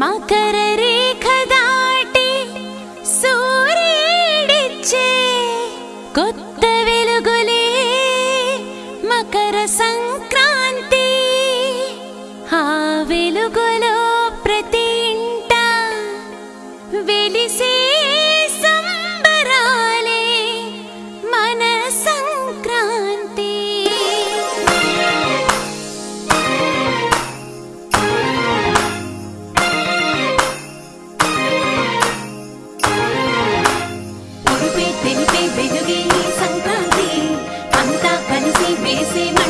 మకర రేఖ దాటి సూర్యుడిచ్చే కొత్త వెలుగులే మకర సంక్రాంతి. ఆ వెలుగులో ప్రతి ఇంట వెలిసే see me.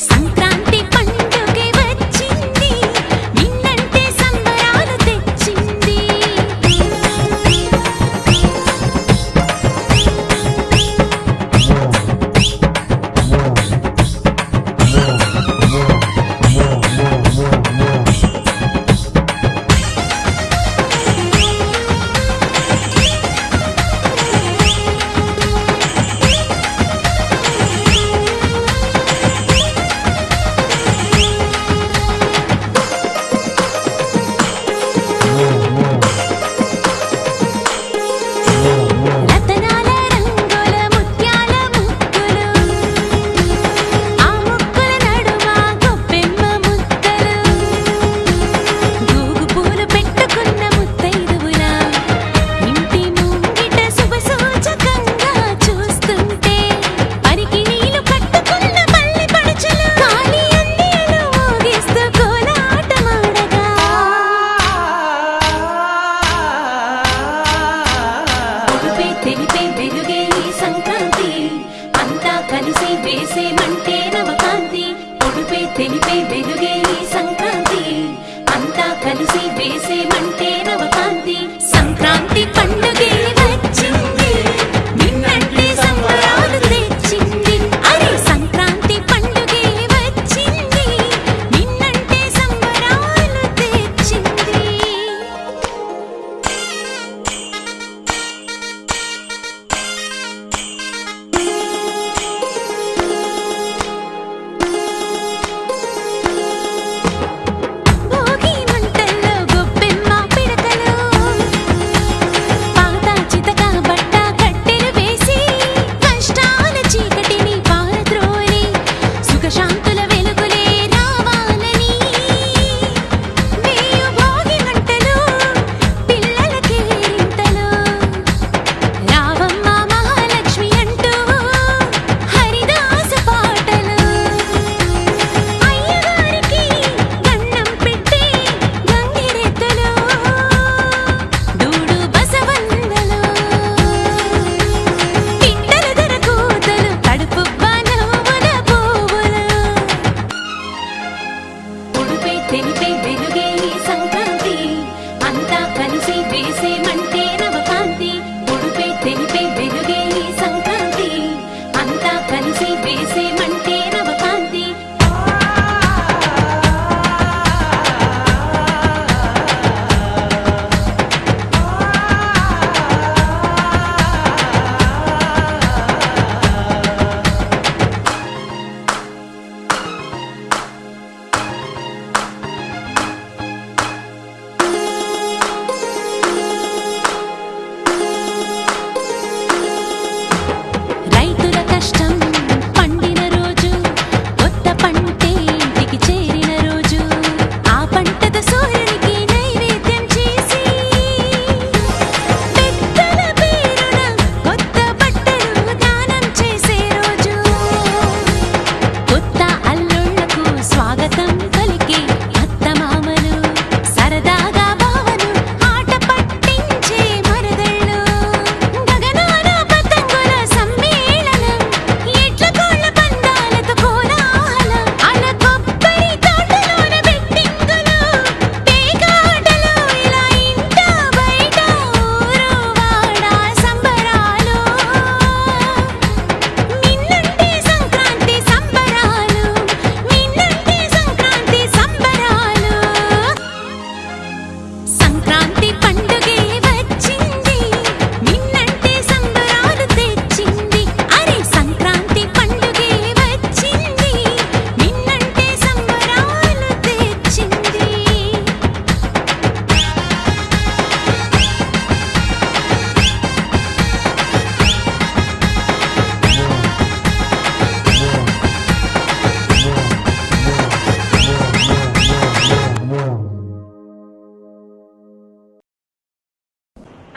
Sankranti baby Bem.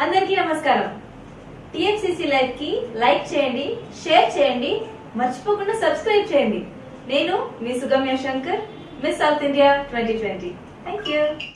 అందరికీ నమస్కారం. టిఎఫ్సిసి లైవ్కి లైక్ చేయండి షేర్ చేయండి మర్చిపోకుండా సబ్స్క్రైబ్ చేయండి. నేను మీ Sugamya Shankar Miss South India twenty twenty. Thank you